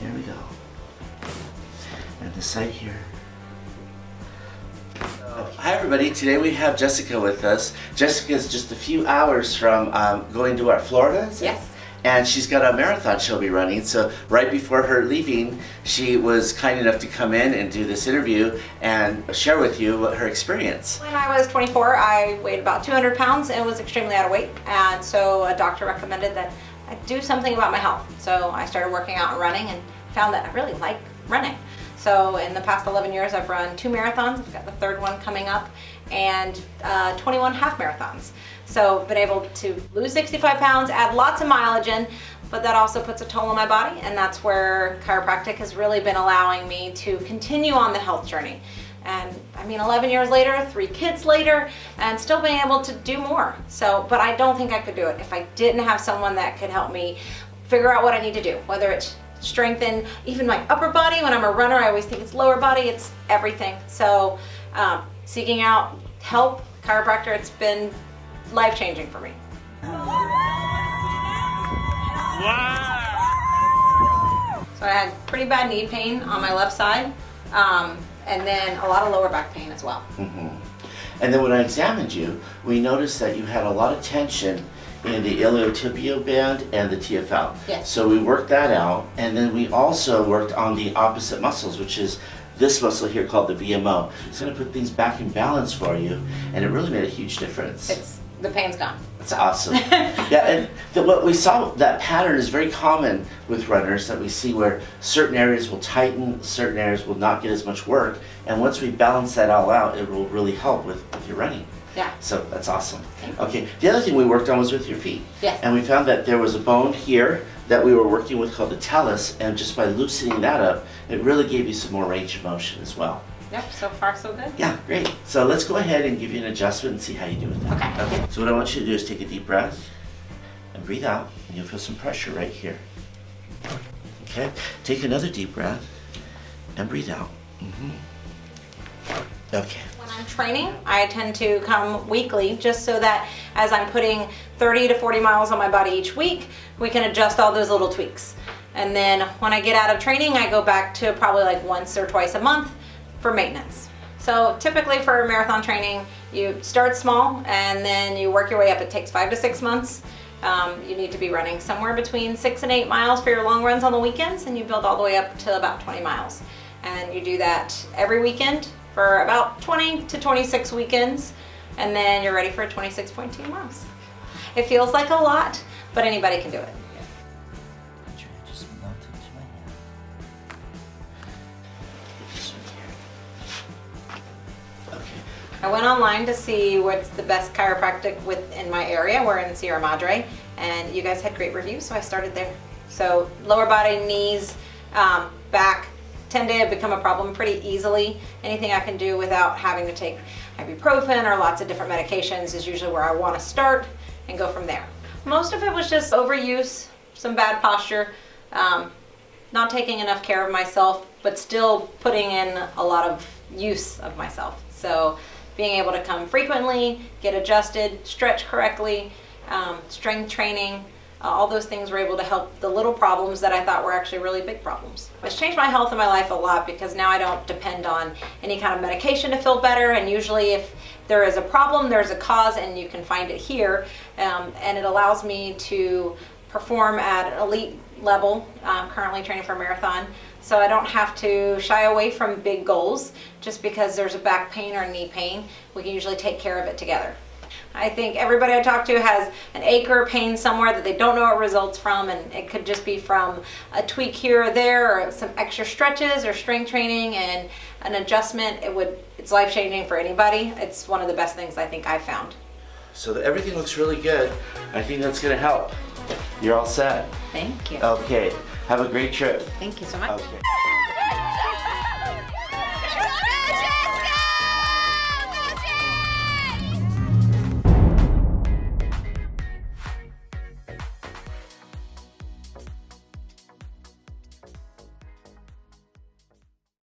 There we go. And the site here. Hi everybody, today we have Jessica with us. Jessica is just a few hours from um, going to our Florida. Yes. And she's got a marathon she'll be running. So right before her leaving, she was kind enough to come in and do this interview and share with you what her experience. When I was 24, I weighed about 200 pounds and was extremely out of weight. And so a doctor recommended that do something about my health. So I started working out and running and found that I really like running. So in the past 11 years, I've run two marathons. I've got the third one coming up and uh, 21 half marathons. So been able to lose 65 pounds, add lots of mileage in, but that also puts a toll on my body. And that's where chiropractic has really been allowing me to continue on the health journey. And I mean, 11 years later, three kids later, and still being able to do more. So, but I don't think I could do it if I didn't have someone that could help me figure out what I need to do, whether it's strengthen even my upper body. When I'm a runner, I always think it's lower body, it's everything. So um, seeking out help, chiropractor, it's been life-changing for me. Wow. So I had pretty bad knee pain on my left side, um, and then a lot of lower back pain as well. hmm And then when I examined you, we noticed that you had a lot of tension in the iliotibial band and the TFL. Yes. So we worked that out, and then we also worked on the opposite muscles, which is this muscle here called the VMO. It's going to put things back in balance for you, and it really made a huge difference. It's the pain's gone. That's awesome. yeah, and the, what we saw, that pattern is very common with runners that we see where certain areas will tighten, certain areas will not get as much work, and once we balance that all out, it will really help with, with your running. Yeah. So that's awesome. Okay, the other thing we worked on was with your feet. Yes. And we found that there was a bone here that we were working with called the talus, and just by loosening that up, it really gave you some more range of motion as well. Yep, so far so good. Yeah, great. So let's go ahead and give you an adjustment and see how you do with that. Okay. Okay. So what I want you to do is take a deep breath and breathe out, and you'll feel some pressure right here. Okay. Take another deep breath and breathe out. hmm Okay. When I'm training, I tend to come weekly just so that as I'm putting 30 to 40 miles on my body each week, we can adjust all those little tweaks. And then when I get out of training, I go back to probably like once or twice a month for maintenance. So typically for marathon training, you start small and then you work your way up. It takes five to six months. Um, you need to be running somewhere between six and eight miles for your long runs on the weekends and you build all the way up to about 20 miles. And you do that every weekend for about 20 to 26 weekends and then you're ready for 26.2 miles. It feels like a lot, but anybody can do it. I went online to see what's the best chiropractic within my area. We're in Sierra Madre, and you guys had great reviews, so I started there. So lower body, knees, um, back tend to become a problem pretty easily. Anything I can do without having to take ibuprofen or lots of different medications is usually where I want to start and go from there. Most of it was just overuse, some bad posture, um, not taking enough care of myself, but still putting in a lot of use of myself. So being able to come frequently, get adjusted, stretch correctly, um, strength training, uh, all those things were able to help the little problems that I thought were actually really big problems. It's changed my health and my life a lot because now I don't depend on any kind of medication to feel better. And usually if there is a problem, there's a cause and you can find it here. Um, and it allows me to perform at elite level, I'm currently training for a marathon, so I don't have to shy away from big goals just because there's a back pain or knee pain. We can usually take care of it together. I think everybody I talk to has an ache or pain somewhere that they don't know what results from and it could just be from a tweak here or there or some extra stretches or strength training and an adjustment. It would, it's life-changing for anybody. It's one of the best things I think I've found. So that everything looks really good. I think that's gonna help. You're all set. Thank you. Okay. Have a great trip. Thank you so much. Okay.